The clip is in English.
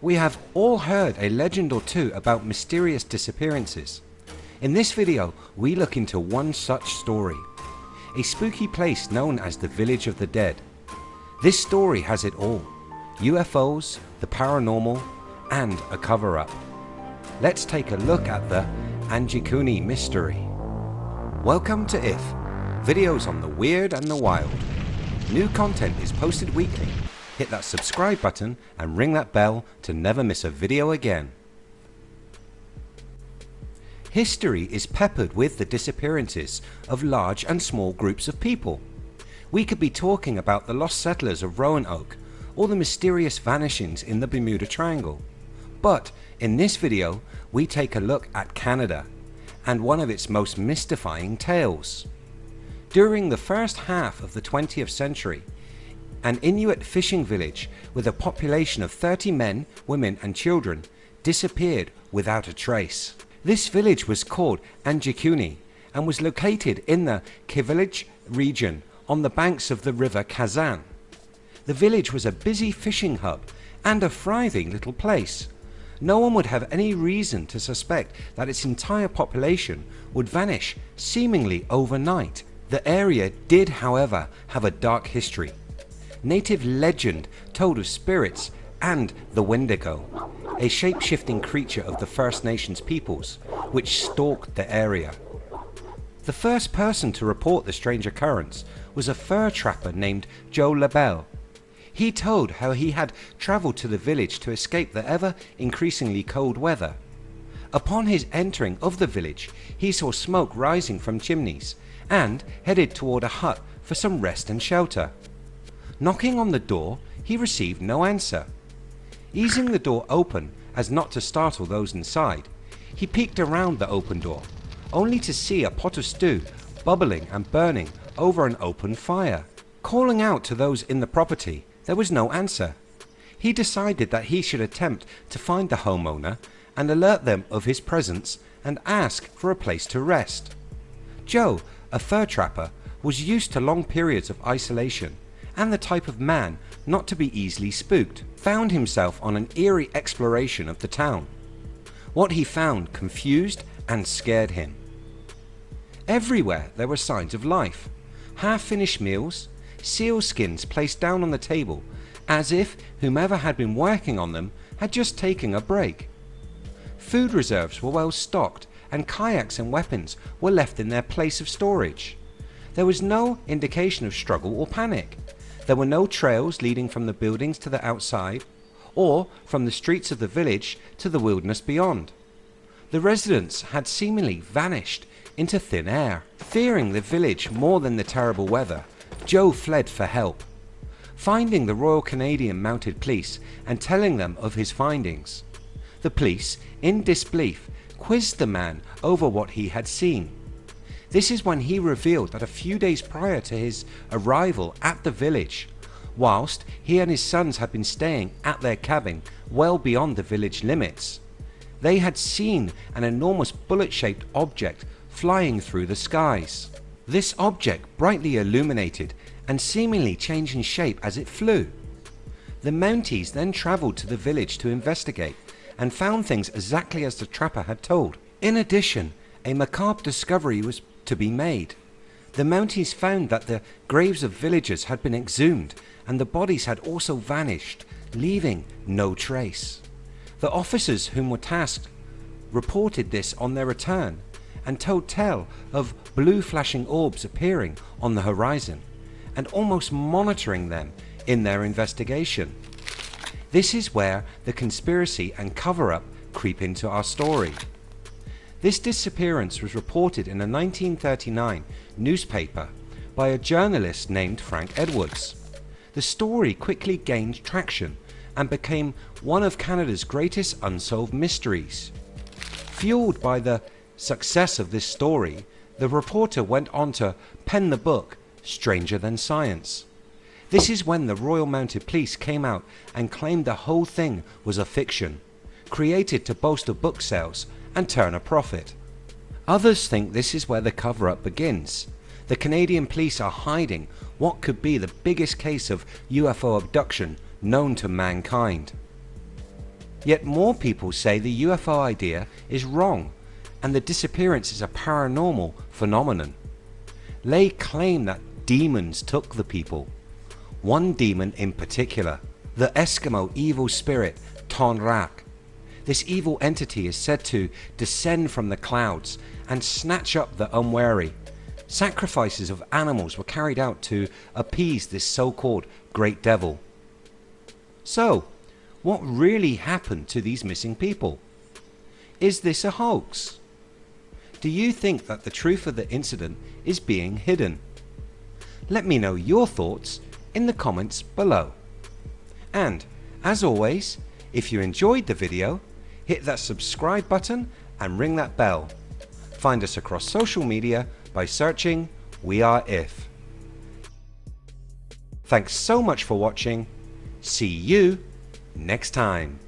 We have all heard a legend or two about mysterious disappearances. In this video we look into one such story. A spooky place known as the Village of the Dead. This story has it all. UFOs, the paranormal and a cover up. Let's take a look at the Anjikuni mystery. Welcome to IF, videos on the weird and the wild. New content is posted weekly hit that subscribe button and ring that bell to never miss a video again. History is peppered with the disappearances of large and small groups of people. We could be talking about the lost settlers of Roanoke or the mysterious vanishings in the Bermuda Triangle. But in this video we take a look at Canada and one of its most mystifying tales. During the first half of the 20th century an Inuit fishing village with a population of 30 men, women and children disappeared without a trace. This village was called Anjikuni and was located in the Kivalliq region on the banks of the river Kazan. The village was a busy fishing hub and a thriving little place. No one would have any reason to suspect that its entire population would vanish seemingly overnight. The area did however have a dark history native legend told of spirits and the Wendigo, a shape-shifting creature of the First Nations peoples which stalked the area. The first person to report the strange occurrence was a fur trapper named Joe LaBelle. He told how he had travelled to the village to escape the ever increasingly cold weather. Upon his entering of the village he saw smoke rising from chimneys and headed toward a hut for some rest and shelter. Knocking on the door he received no answer. Easing the door open as not to startle those inside, he peeked around the open door only to see a pot of stew bubbling and burning over an open fire. Calling out to those in the property there was no answer. He decided that he should attempt to find the homeowner and alert them of his presence and ask for a place to rest. Joe, a fur trapper, was used to long periods of isolation and the type of man not to be easily spooked, found himself on an eerie exploration of the town. What he found confused and scared him. Everywhere there were signs of life, half finished meals, seal skins placed down on the table as if whomever had been working on them had just taken a break. Food reserves were well stocked and kayaks and weapons were left in their place of storage. There was no indication of struggle or panic. There were no trails leading from the buildings to the outside or from the streets of the village to the wilderness beyond. The residents had seemingly vanished into thin air. Fearing the village more than the terrible weather, Joe fled for help. Finding the Royal Canadian Mounted Police and telling them of his findings. The police, in disbelief, quizzed the man over what he had seen. This is when he revealed that a few days prior to his arrival at the village, whilst he and his sons had been staying at their cabin well beyond the village limits, they had seen an enormous bullet shaped object flying through the skies. This object brightly illuminated and seemingly changing shape as it flew. The Mounties then travelled to the village to investigate and found things exactly as the trapper had told. In addition a macabre discovery was to be made. The Mounties found that the graves of villagers had been exhumed and the bodies had also vanished leaving no trace. The officers whom were tasked reported this on their return and told tell of blue flashing orbs appearing on the horizon and almost monitoring them in their investigation. This is where the conspiracy and cover up creep into our story. This disappearance was reported in a 1939 newspaper by a journalist named Frank Edwards. The story quickly gained traction and became one of Canada's greatest unsolved mysteries. Fueled by the success of this story, the reporter went on to pen the book Stranger Than Science. This is when the Royal Mounted Police came out and claimed the whole thing was a fiction, created to bolster book sales and turn a profit. Others think this is where the cover up begins. The Canadian police are hiding what could be the biggest case of UFO abduction known to mankind. Yet more people say the UFO idea is wrong and the disappearance is a paranormal phenomenon. Lay claim that demons took the people. One demon in particular, the Eskimo evil spirit Tonrak. This evil entity is said to descend from the clouds and snatch up the unwary. Sacrifices of animals were carried out to appease this so-called great devil. So, what really happened to these missing people? Is this a hoax? Do you think that the truth of the incident is being hidden? Let me know your thoughts in the comments below. And as always, if you enjoyed the video, hit that subscribe button and ring that bell. Find us across social media by searching We Are If. Thanks so much for watching. See you next time.